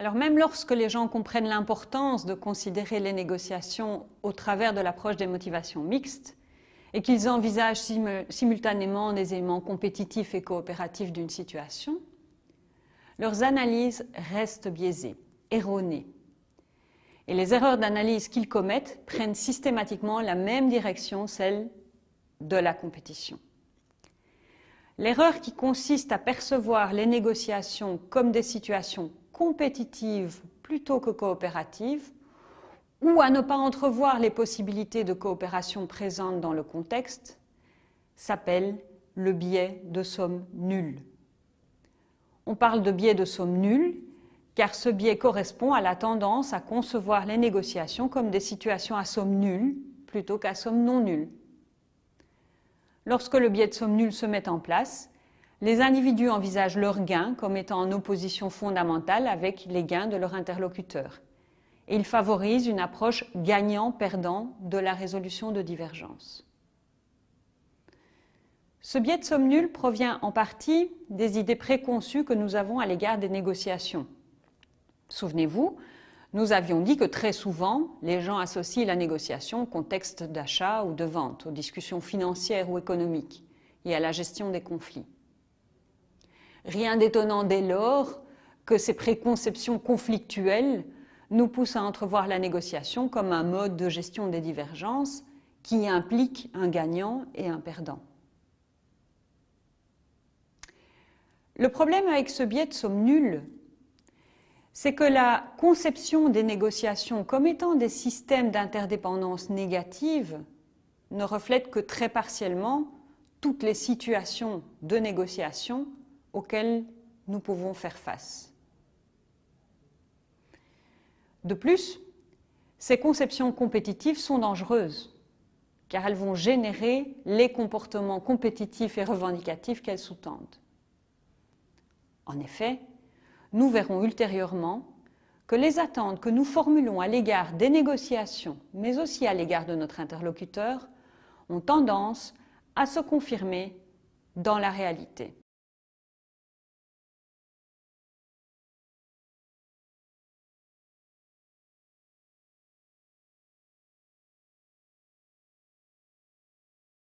Alors même lorsque les gens comprennent l'importance de considérer les négociations au travers de l'approche des motivations mixtes et qu'ils envisagent simultanément des éléments compétitifs et coopératifs d'une situation, leurs analyses restent biaisées, erronées. Et les erreurs d'analyse qu'ils commettent prennent systématiquement la même direction, celle de la compétition. L'erreur qui consiste à percevoir les négociations comme des situations compétitives plutôt que coopératives, ou à ne pas entrevoir les possibilités de coopération présentes dans le contexte, s'appelle le biais de somme nulle. On parle de biais de somme nulle car ce biais correspond à la tendance à concevoir les négociations comme des situations à somme nulle plutôt qu'à somme non nulle. Lorsque le biais de somme nulle se met en place, les individus envisagent leurs gains comme étant en opposition fondamentale avec les gains de leur interlocuteur. Et ils favorisent une approche gagnant-perdant de la résolution de divergences. Ce biais de somme nulle provient en partie des idées préconçues que nous avons à l'égard des négociations. Souvenez-vous, nous avions dit que très souvent, les gens associent la négociation au contexte d'achat ou de vente, aux discussions financières ou économiques et à la gestion des conflits. Rien d'étonnant dès lors que ces préconceptions conflictuelles nous poussent à entrevoir la négociation comme un mode de gestion des divergences qui implique un gagnant et un perdant. Le problème avec ce biais de somme nulle, c'est que la conception des négociations comme étant des systèmes d'interdépendance négative ne reflète que très partiellement toutes les situations de négociation auxquels nous pouvons faire face. De plus, ces conceptions compétitives sont dangereuses, car elles vont générer les comportements compétitifs et revendicatifs qu'elles sous-tendent. En effet, nous verrons ultérieurement que les attentes que nous formulons à l'égard des négociations, mais aussi à l'égard de notre interlocuteur, ont tendance à se confirmer dans la réalité.